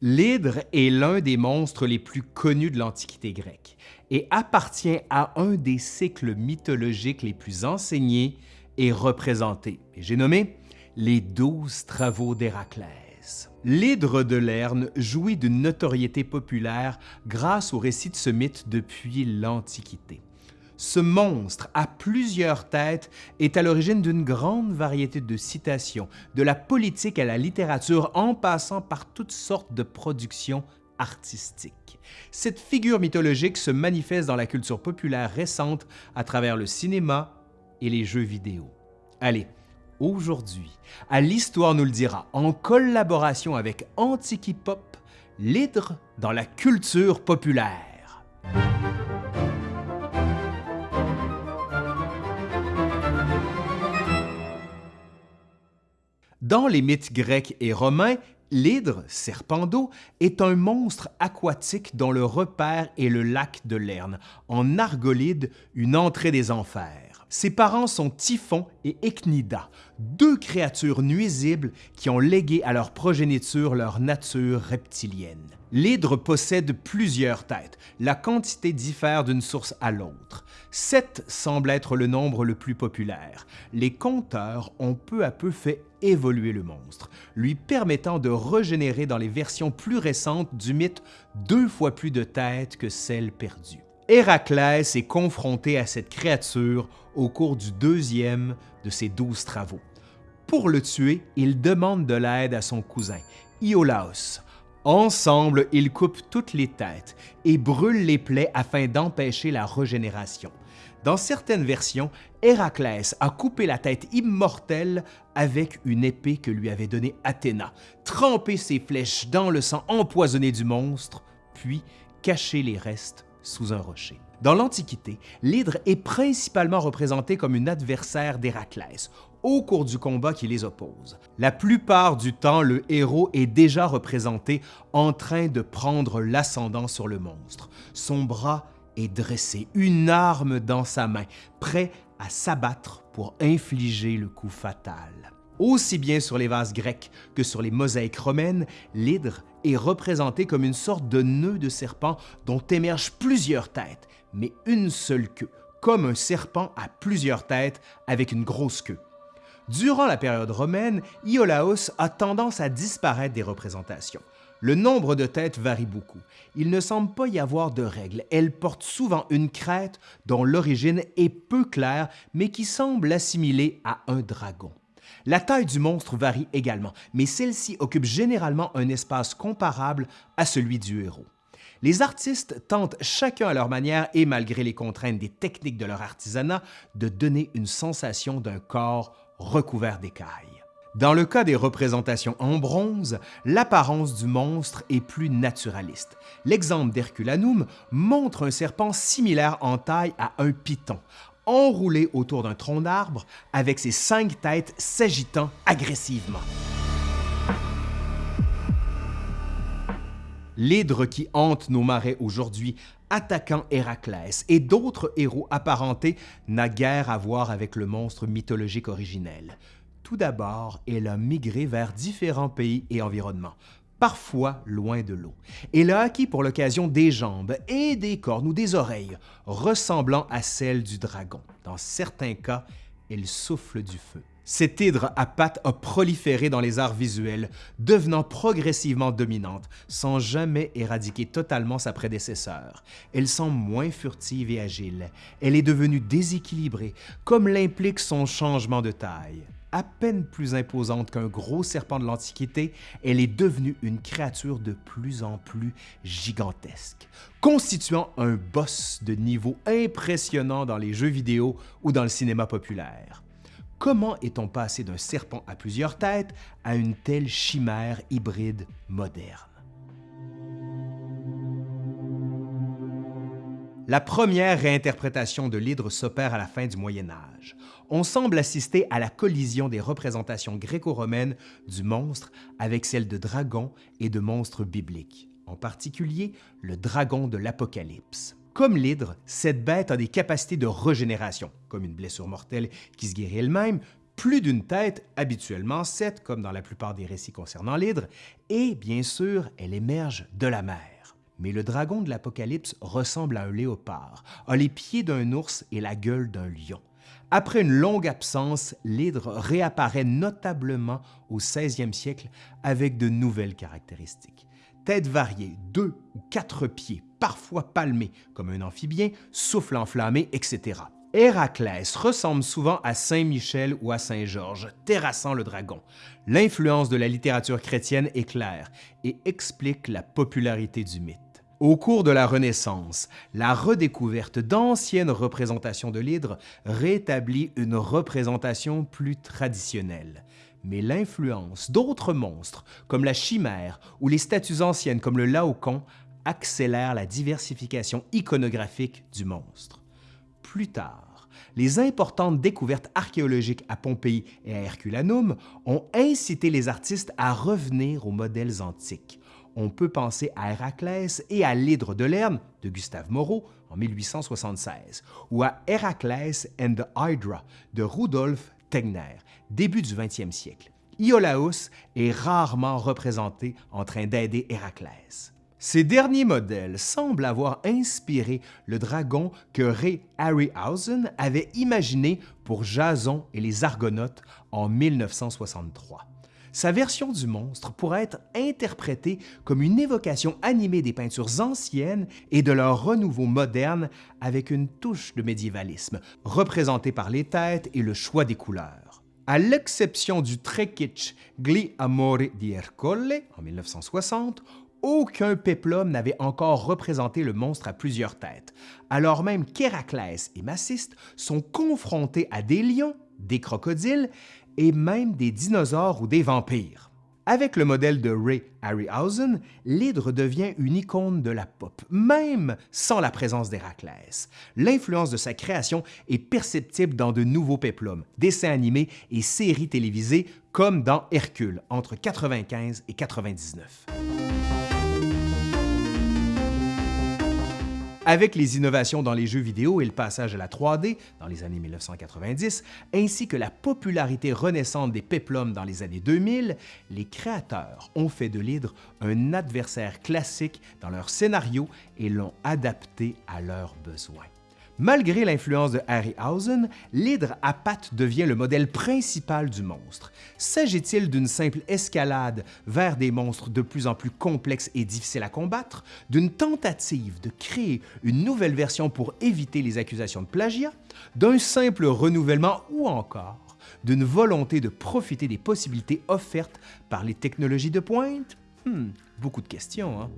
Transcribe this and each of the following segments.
L'hydre est l'un des monstres les plus connus de l'Antiquité grecque et appartient à un des cycles mythologiques les plus enseignés et représentés. J'ai nommé les douze travaux d'Héraclès. L'hydre de Lerne jouit d'une notoriété populaire grâce au récit de ce mythe depuis l'Antiquité. Ce monstre à plusieurs têtes est à l'origine d'une grande variété de citations, de la politique à la littérature en passant par toutes sortes de productions artistiques. Cette figure mythologique se manifeste dans la culture populaire récente à travers le cinéma et les jeux vidéo. Allez, aujourd'hui, à l'Histoire nous le dira, en collaboration avec Antiquipop, l'hydre dans la culture populaire. Dans les mythes grecs et romains, l'hydre, serpent d'eau, est un monstre aquatique dont le repère est le lac de Lerne, en Argolide, une entrée des enfers. Ses parents sont Typhon et Echnida, deux créatures nuisibles qui ont légué à leur progéniture leur nature reptilienne. L'hydre possède plusieurs têtes. La quantité diffère d'une source à l'autre. Sept semble être le nombre le plus populaire. Les conteurs ont peu à peu fait évoluer le monstre, lui permettant de régénérer dans les versions plus récentes du mythe deux fois plus de têtes que celles perdues. Héraclès est confronté à cette créature au cours du deuxième de ses douze travaux. Pour le tuer, il demande de l'aide à son cousin, Iolaos. Ensemble, ils coupent toutes les têtes et brûlent les plaies afin d'empêcher la régénération. Dans certaines versions, Héraclès a coupé la tête immortelle avec une épée que lui avait donnée Athéna, trempé ses flèches dans le sang empoisonné du monstre, puis caché les restes sous un rocher. Dans l'Antiquité, l'hydre est principalement représenté comme une adversaire d'Héraclès au cours du combat qui les oppose. La plupart du temps, le héros est déjà représenté en train de prendre l'ascendant sur le monstre. Son bras est dressé, une arme dans sa main, prêt à s'abattre pour infliger le coup fatal. Aussi bien sur les vases grecs que sur les mosaïques romaines, l'hydre est représenté comme une sorte de nœud de serpent dont émergent plusieurs têtes, mais une seule queue, comme un serpent à plusieurs têtes avec une grosse queue. Durant la période romaine, Iolaos a tendance à disparaître des représentations. Le nombre de têtes varie beaucoup. Il ne semble pas y avoir de règle. Elle porte souvent une crête dont l'origine est peu claire, mais qui semble assimilée à un dragon. La taille du monstre varie également, mais celle-ci occupe généralement un espace comparable à celui du héros. Les artistes tentent chacun à leur manière et malgré les contraintes des techniques de leur artisanat de donner une sensation d'un corps recouvert d'écailles. Dans le cas des représentations en bronze, l'apparence du monstre est plus naturaliste. L'exemple d'Herculanum montre un serpent similaire en taille à un python, enroulé autour d'un tronc d'arbre avec ses cinq têtes s'agitant agressivement. L'hydre qui hante nos marais aujourd'hui, attaquant Héraclès et d'autres héros apparentés, n'a guère à voir avec le monstre mythologique originel. Tout d'abord, elle a migré vers différents pays et environnements, parfois loin de l'eau. Elle a acquis pour l'occasion des jambes et des cornes ou des oreilles ressemblant à celles du dragon. Dans certains cas, elle souffle du feu. Cette hydre à pattes a proliféré dans les arts visuels, devenant progressivement dominante, sans jamais éradiquer totalement sa prédécesseur. Elle semble moins furtive et agile. Elle est devenue déséquilibrée, comme l'implique son changement de taille à peine plus imposante qu'un gros serpent de l'Antiquité, elle est devenue une créature de plus en plus gigantesque, constituant un boss de niveau impressionnant dans les jeux vidéo ou dans le cinéma populaire. Comment est-on passé d'un serpent à plusieurs têtes à une telle chimère hybride moderne? La première réinterprétation de l'hydre s'opère à la fin du Moyen Âge. On semble assister à la collision des représentations gréco-romaines du monstre avec celles de dragons et de monstres bibliques, en particulier le dragon de l'Apocalypse. Comme l'hydre, cette bête a des capacités de régénération, comme une blessure mortelle qui se guérit elle-même, plus d'une tête, habituellement sept comme dans la plupart des récits concernant l'hydre, et bien sûr, elle émerge de la mer. Mais le dragon de l'Apocalypse ressemble à un léopard, a les pieds d'un ours et la gueule d'un lion. Après une longue absence, l'hydre réapparaît notablement au 16e siècle avec de nouvelles caractéristiques. Tête variée, deux ou quatre pieds, parfois palmés comme un amphibien, souffle enflammé, etc. Héraclès ressemble souvent à Saint Michel ou à Saint Georges, terrassant le dragon. L'influence de la littérature chrétienne est claire et explique la popularité du mythe. Au cours de la Renaissance, la redécouverte d'anciennes représentations de l'hydre rétablit une représentation plus traditionnelle. Mais l'influence d'autres monstres, comme la chimère ou les statues anciennes comme le laocoon, accélère la diversification iconographique du monstre. Plus tard, les importantes découvertes archéologiques à Pompéi et à Herculanum ont incité les artistes à revenir aux modèles antiques, on peut penser à Héraclès et à l'Hydre de Lerne de Gustave Moreau en 1876, ou à Héraclès and the Hydra de Rudolf Tegner, début du 20e siècle. Iolaus est rarement représenté en train d'aider Héraclès. Ces derniers modèles semblent avoir inspiré le dragon que Ray Harryhausen avait imaginé pour Jason et les Argonautes en 1963. Sa version du monstre pourrait être interprétée comme une évocation animée des peintures anciennes et de leur renouveau moderne avec une touche de médiévalisme, représentée par les têtes et le choix des couleurs. À l'exception du très Gli Amore di Ercole en 1960, aucun péplum n'avait encore représenté le monstre à plusieurs têtes, alors même qu'Héraclès et Maciste sont confrontés à des lions, des crocodiles et même des dinosaures ou des vampires. Avec le modèle de Ray Harryhausen, l'hydre devient une icône de la pop, même sans la présence d'Héraclès. L'influence de sa création est perceptible dans de nouveaux péplums, dessins animés et séries télévisées comme dans Hercule entre 95 et 99. Avec les innovations dans les jeux vidéo et le passage à la 3D dans les années 1990, ainsi que la popularité renaissante des péplums dans les années 2000, les créateurs ont fait de l'hydre un adversaire classique dans leur scénario et l'ont adapté à leurs besoins. Malgré l'influence de Harryhausen, l'hydre à pattes devient le modèle principal du monstre. S'agit-il d'une simple escalade vers des monstres de plus en plus complexes et difficiles à combattre, d'une tentative de créer une nouvelle version pour éviter les accusations de plagiat, d'un simple renouvellement ou encore d'une volonté de profiter des possibilités offertes par les technologies de pointe? Hmm, beaucoup de questions, hein?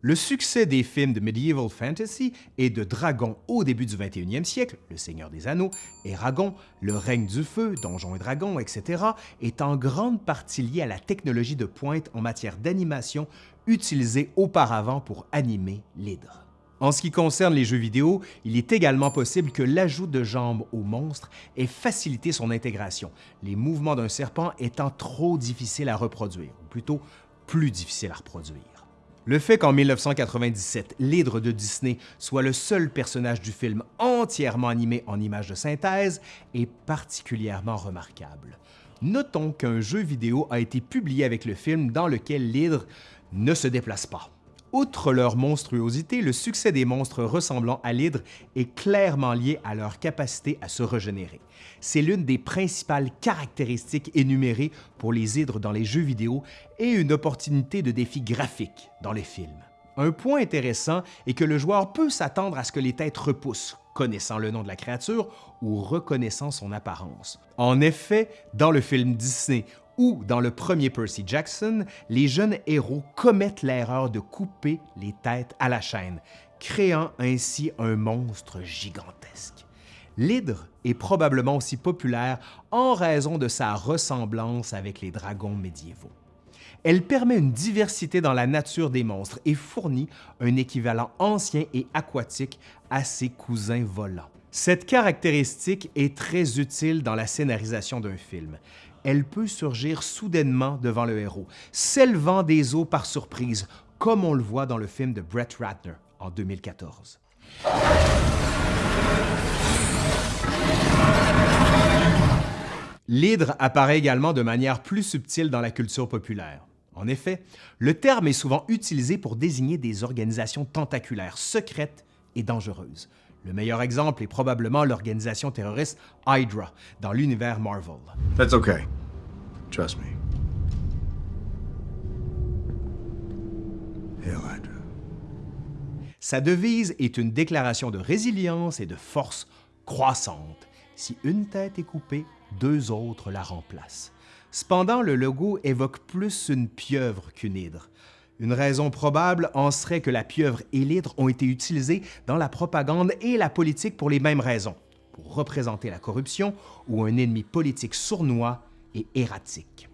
Le succès des films de medieval fantasy et de dragons au début du 21e siècle, Le Seigneur des Anneaux, Eragon, Le règne du feu, Donjons et Dragons, etc., est en grande partie lié à la technologie de pointe en matière d'animation utilisée auparavant pour animer l'hydre. En ce qui concerne les jeux vidéo, il est également possible que l'ajout de jambes au monstre ait facilité son intégration, les mouvements d'un serpent étant trop difficiles à reproduire, ou plutôt plus difficiles à reproduire. Le fait qu'en 1997, l'hydre de Disney soit le seul personnage du film entièrement animé en images de synthèse est particulièrement remarquable. Notons qu'un jeu vidéo a été publié avec le film dans lequel l'hydre ne se déplace pas. Outre leur monstruosité, le succès des monstres ressemblant à l'hydre est clairement lié à leur capacité à se régénérer. C'est l'une des principales caractéristiques énumérées pour les hydres dans les jeux vidéo et une opportunité de défi graphique dans les films. Un point intéressant est que le joueur peut s'attendre à ce que les têtes repoussent, connaissant le nom de la créature ou reconnaissant son apparence. En effet, dans le film Disney ou dans le premier Percy Jackson, les jeunes héros commettent l'erreur de couper les têtes à la chaîne, créant ainsi un monstre gigantesque. L'hydre est probablement aussi populaire en raison de sa ressemblance avec les dragons médiévaux. Elle permet une diversité dans la nature des monstres et fournit un équivalent ancien et aquatique à ses cousins volants. Cette caractéristique est très utile dans la scénarisation d'un film elle peut surgir soudainement devant le héros, s'élevant des eaux par surprise, comme on le voit dans le film de Brett Ratner en 2014. L'hydre apparaît également de manière plus subtile dans la culture populaire. En effet, le terme est souvent utilisé pour désigner des organisations tentaculaires secrètes et dangereuses, le meilleur exemple est probablement l'organisation terroriste Hydra dans l'univers Marvel. That's okay. Trust me. Hail Hydra. Sa devise est une déclaration de résilience et de force croissante. Si une tête est coupée, deux autres la remplacent. Cependant, le logo évoque plus une pieuvre qu'une hydre. Une raison probable en serait que la pieuvre et l'hydre ont été utilisés dans la propagande et la politique pour les mêmes raisons, pour représenter la corruption ou un ennemi politique sournois et erratique.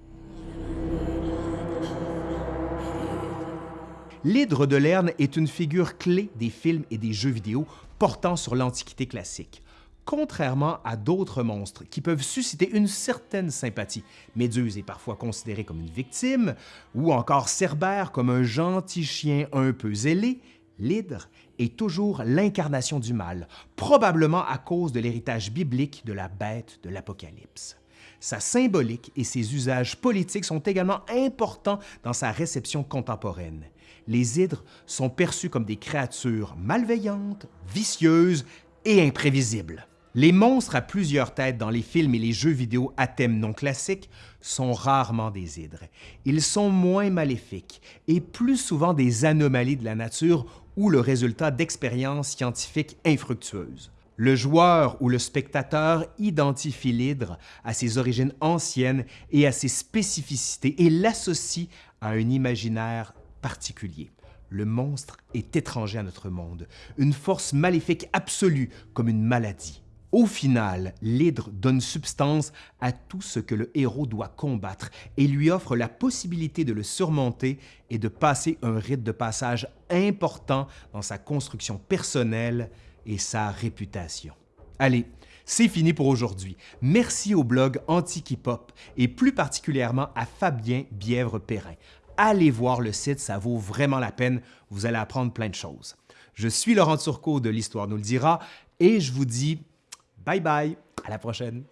L'hydre de Lerne est une figure clé des films et des jeux vidéo portant sur l'Antiquité classique contrairement à d'autres monstres qui peuvent susciter une certaine sympathie. Méduse est parfois considérée comme une victime, ou encore Cerbère comme un gentil chien un peu zélé, l'hydre est toujours l'incarnation du mal, probablement à cause de l'héritage biblique de la bête de l'Apocalypse. Sa symbolique et ses usages politiques sont également importants dans sa réception contemporaine. Les hydres sont perçus comme des créatures malveillantes, vicieuses et imprévisibles. Les monstres à plusieurs têtes dans les films et les jeux vidéo à thème non classique sont rarement des hydres. Ils sont moins maléfiques et plus souvent des anomalies de la nature ou le résultat d'expériences scientifiques infructueuses. Le joueur ou le spectateur identifie l'hydre à ses origines anciennes et à ses spécificités et l'associe à un imaginaire particulier. Le monstre est étranger à notre monde, une force maléfique absolue comme une maladie. Au final, l'hydre donne substance à tout ce que le héros doit combattre et lui offre la possibilité de le surmonter et de passer un rite de passage important dans sa construction personnelle et sa réputation. Allez, c'est fini pour aujourd'hui. Merci au blog Antiquipop et plus particulièrement à Fabien Bièvre-Perrin. Allez voir le site, ça vaut vraiment la peine, vous allez apprendre plein de choses. Je suis Laurent Turcot de l'Histoire nous le dira et je vous dis Bye bye, à la prochaine.